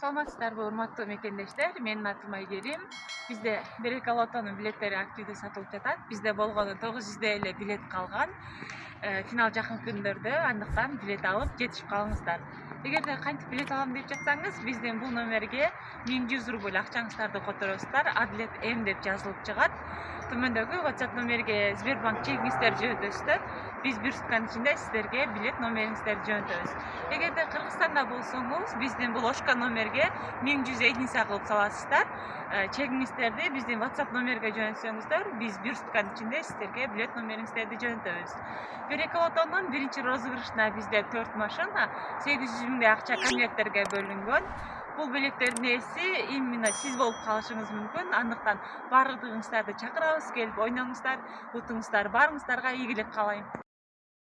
саламатсыздарбы урматтуу мекендештер. Менин атым айгерим. Бизде береке лотонун билеттери активдүү сатылып жатат. Бизде болгону тогуз жүздөй эле билет калган финал жакын күндөрдө андыктан билет алып жетишип калыңыздар. Эгерде кантип билет алам деп жатсаңыз биздин бул номерге миң жүз рубль акчаңыздарды которосуздар адлет м деп жазылып чыгат. Төмөндөгү whatsapp номерге сбербанк чегиңиздерди жөнөтөсүздөр биз бир сутканын ичинде сиздерге билет номериңиздерди жөнөтөбүз эгерде кыргызстанда болсоңуз биздин бул номерге миң жүз единица кылып саласыздар чегиңиздерди биздин whatsapp номерге жөнөтсөңүздөр биз бир сутканын ичинде сиздерге билет номериңиздерди жөнөтөбүз береке лотондун биринчи розыгрышына бизде төрт машина сегиз жүз миңдей акча конверттерге бөлүнгөн бул билеттердин ээси именно сиз болуп калышыңыз мүмкүн андыктан баардыгыңыздарды чакырабыз келип ойноңуздар утуңуздар баарыңыздарга ийгилик каалайм